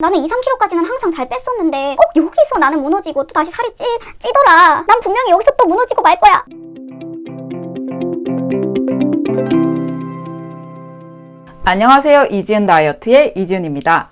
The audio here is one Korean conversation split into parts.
나는 2, 3kg까지는 항상 잘 뺐었는데 꼭 여기서 나는 무너지고 또 다시 살이 찌, 찌더라. 난 분명히 여기서 또 무너지고 말 거야. 안녕하세요. 이지은 다이어트의 이지은입니다.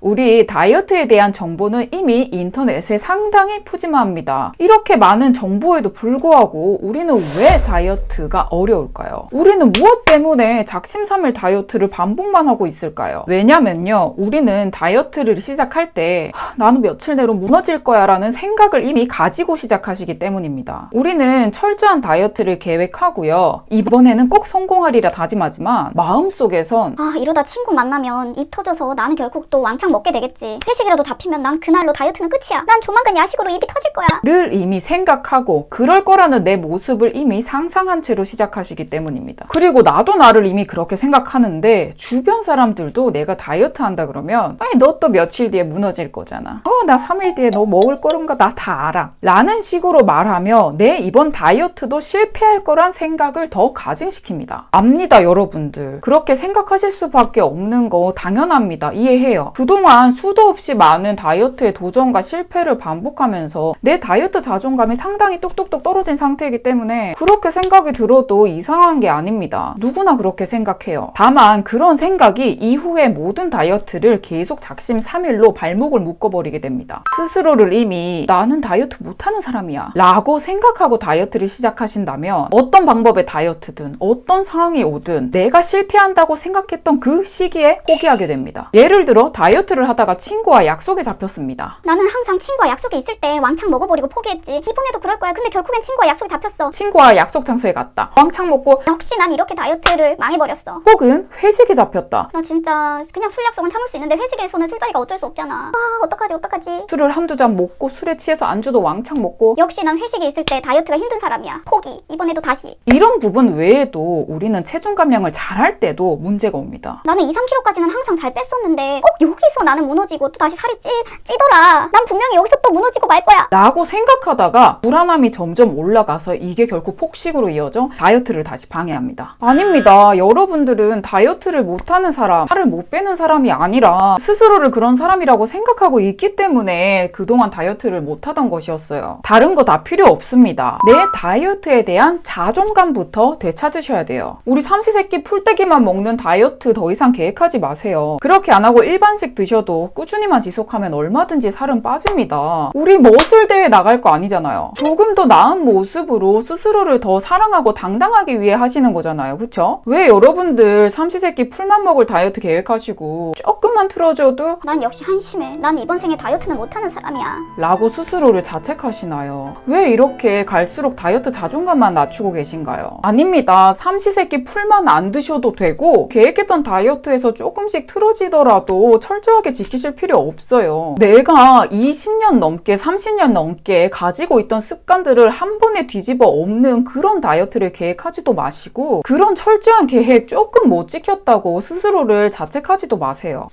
우리 다이어트에 대한 정보는 이미 인터넷에 상당히 푸짐합니다. 이렇게 많은 정보에도 불구하고 우리는 왜 다이어트가 어려울까요? 우리는 무엇 때문에 작심삼일 다이어트를 반복만 하고 있을까요? 왜냐면요. 우리는 다이어트를 시작할 때 하, 나는 며칠 내로 무너질 거야 라는 생각을 이미 가지고 시작하시기 때문입니다. 우리는 철저한 다이어트를 계획하고요. 이번에는 꼭 성공하리라 다짐하지만 마음속에선 아 이러다 친구 만나면 입 터져서 나는 결국 또 왕창 먹게 되겠지. 회식이라도 잡히면 난 그날로 다이어트는 끝이야. 난 조만간 야식으로 입이 터질 거야. 를 이미 생각하고 그럴 거라는 내 모습을 이미 상상한 채로 시작하시기 때문입니다. 그리고 나도 나를 이미 그렇게 생각하는데 주변 사람들도 내가 다이어트 한다 그러면 아니 너 또 며칠 뒤에 무너질 거잖아. 어 나 3일 뒤에 너 먹을 거란가 나 다 알아. 라는 식으로 말하며 내 이번 다이어트도 실패할 거란 생각을 더 가증시킵니다. 압니다 여러분들. 그렇게 생각하실 수밖에 없는 거 당연합니다. 이해해요. 그동 안 수도 없이 많은 다이어트의 도전과 실패를 반복하면서 내 다이어트 자존감이 상당히 뚝뚝뚝 떨어진 상태이기 때문에 그렇게 생각이 들어도 이상한 게 아닙니다. 누구나 그렇게 생각해요. 다만 그런 생각이 이후에 모든 다이어트를 계속 작심 삼일로 발목을 묶어버리게 됩니다. 스스로를 이미 나는 다이어트 못하는 사람이야 라고 생각하고 다이어트를 시작하신다면 어떤 방법의 다이어트든 어떤 상황이 오든 내가 실패한다고 생각했던 그 시기에 포기하게 됩니다. 예를 들어 다이어트 를 하다가 친구와 약속에 잡혔습니다. 나는 항상 친구와 약속에 있을 때 왕창 먹어버리고 포기했지. 이번에도 그럴 거야. 근데 결국엔 친구와 약속에 잡혔어. 친구와 약속 장소에 갔다. 왕창 먹고 역시 난 이렇게 다이어트를 망해버렸어. 혹은 회식에 잡혔다. 나 진짜 그냥 술 약속은 참을 수 있는데 회식에서는 술자리가 어쩔 수 없잖아. 아 어떡하지 어떡하지. 술을 한두 잔 먹고 술에 취해서 안주도 왕창 먹고 역시 난 회식에 있을 때 다이어트가 힘든 사람이야. 포기. 이번에도 다시. 이런 부분 외에도 우리는 체중 감량을 잘할 때도 문제가 옵니다. 나는 2, 3kg까지는 항상 잘 뺐었는데 꼭 여기서 나는 무너지고 또 다시 살이 찌, 찌더라. 난 분명히 여기서 또 무너지고 말 거야. 라고 생각하다가 불안함이 점점 올라가서 이게 결국 폭식으로 이어져 다이어트를 다시 방해합니다. 아닙니다. 여러분들은 다이어트를 못하는 사람, 살을 못 빼는 사람이 아니라 스스로를 그런 사람이라고 생각하고 있기 때문에 그동안 다이어트를 못하던 것이었어요. 다른 거 다 필요 없습니다. 내 다이어트에 대한 자존감부터 되찾으셔야 돼요. 우리 삼시세끼 풀떼기만 먹는 다이어트 더 이상 계획하지 마세요. 그렇게 안 하고 일반식 드셔도 꾸준히만 지속하면 얼마든지 살은 빠집니다. 우리 머슬 대회 나갈 거 아니잖아요. 조금 더 나은 모습으로 스스로를 더 사랑하고 당당하기 위해 하시는 거잖아요. 그쵸? 왜 여러분들 삼시세끼 풀만 먹을 다이어트 계획하시고 조금만 틀어줘도 난 역시 한심해. 난 이번 생에 다이어트는 못하는 사람이야. 라고 스스로를 자책하시나요? 왜 이렇게 갈수록 다이어트 자존감만 낮추고 계신가요? 아닙니다. 삼시세끼 풀만 안 드셔도 되고 계획했던 다이어트에서 조금씩 틀어지더라도 철저 하게 지키실 필요 없어요. 내가 20년 넘게 30년 넘게 가지고 있던 습관들을 한 번에 뒤집어 엎는 그런 다이어트를 계획하지도 마시고 그런 철저한 계획 조금 못 지켰다고 스스로를 자책하지도 마세요.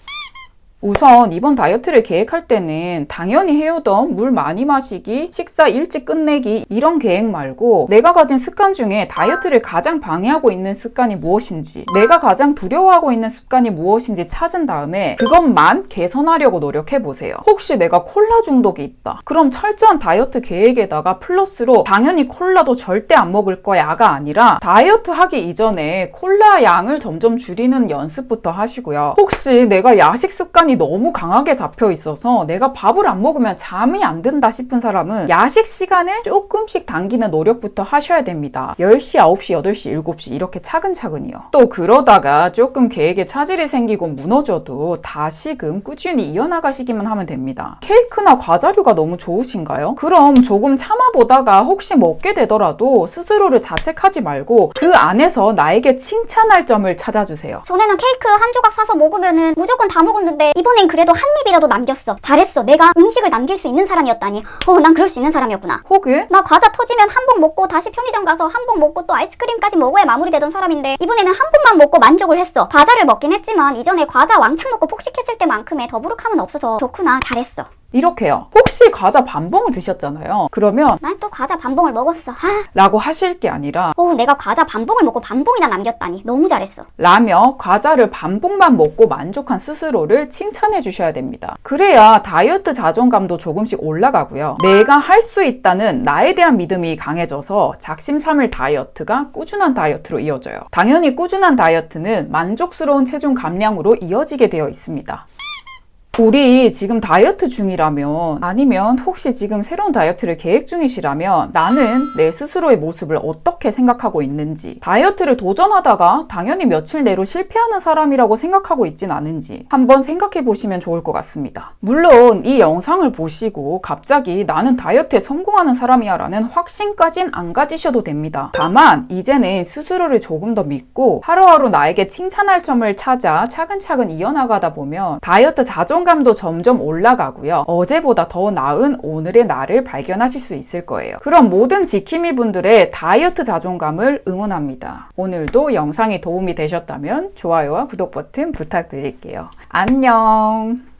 우선 이번 다이어트를 계획할 때는 당연히 해오던 물 많이 마시기, 식사 일찍 끝내기 이런 계획 말고 내가 가진 습관 중에 다이어트를 가장 방해하고 있는 습관이 무엇인지 내가 가장 두려워하고 있는 습관이 무엇인지 찾은 다음에 그것만 개선하려고 노력해 보세요. 혹시 내가 콜라 중독이 있다. 그럼 철저한 다이어트 계획에다가 플러스로 당연히 콜라도 절대 안 먹을 거야가 아니라 다이어트 하기 이전에 콜라 양을 점점 줄이는 연습부터 하시고요. 혹시 내가 야식 습관이 너무 강하게 잡혀 있어서 내가 밥을 안 먹으면 잠이 안 든다 싶은 사람은 야식 시간을 조금씩 당기는 노력부터 하셔야 됩니다. 10시, 9시, 8시, 7시 이렇게 차근차근이요. 또 그러다가 조금 계획에 차질이 생기고 무너져도 다시금 꾸준히 이어나가시기만 하면 됩니다. 케이크나 과자류가 너무 좋으신가요? 그럼 조금 참아보다가 혹시 먹게 되더라도 스스로를 자책하지 말고 그 안에서 나에게 칭찬할 점을 찾아주세요. 전에는 케이크 한 조각 사서 먹으면은 무조건 다 먹었는데 이번엔 그래도 한 입이라도 남겼어. 잘했어. 내가 음식을 남길 수 있는 사람이었다니. 어, 난 그럴 수 있는 사람이었구나. 혹은 나 과자 터지면 한 봉 먹고 다시 편의점 가서 한 봉 먹고 또 아이스크림까지 먹어야 마무리되던 사람인데 이번에는 한 봉만 먹고 만족을 했어. 과자를 먹긴 했지만 이전에 과자 왕창 먹고 폭식했을 때만큼의 더부룩함은 없어서 좋구나. 잘했어. 이렇게요. 혹시 과자 반봉을 드셨잖아요. 그러면 난 또 과자 반봉을 먹었어. 아, 라고 하실 게 아니라 어, 내가 과자 반봉을 먹고 반봉이나 남겼다니. 너무 잘했어. 라며 과자를 반봉만 먹고 만족한 스스로를 칭찬해 주셔야 됩니다. 그래야 다이어트 자존감도 조금씩 올라가고요. 내가 할 수 있다는 나에 대한 믿음이 강해져서 작심삼일 다이어트가 꾸준한 다이어트로 이어져요. 당연히 꾸준한 다이어트는 만족스러운 체중 감량으로 이어지게 되어 있습니다. 우리 지금 다이어트 중이라면 아니면 혹시 지금 새로운 다이어트를 계획 중이시라면 나는 내 스스로의 모습을 어떻게 생각하고 있는지 다이어트를 도전하다가 당연히 며칠 내로 실패하는 사람이라고 생각하고 있진 않은지 한번 생각해 보시면 좋을 것 같습니다. 물론 이 영상을 보시고 갑자기 나는 다이어트에 성공하는 사람이야 라는 확신까진 안 가지셔도 됩니다. 다만 이제는 스스로를 조금 더 믿고 하루하루 나에게 칭찬할 점을 찾아 차근차근 이어나가다 보면 다이어트 자존 감도 점점 올라가고요. 어제보다 더 나은 오늘의 나를 발견하실 수 있을 거예요. 그럼 모든 지킴이 분들의 다이어트 자존감을 응원합니다. 오늘도 영상이 도움이 되셨다면 좋아요와 구독 버튼 부탁드릴게요. 안녕!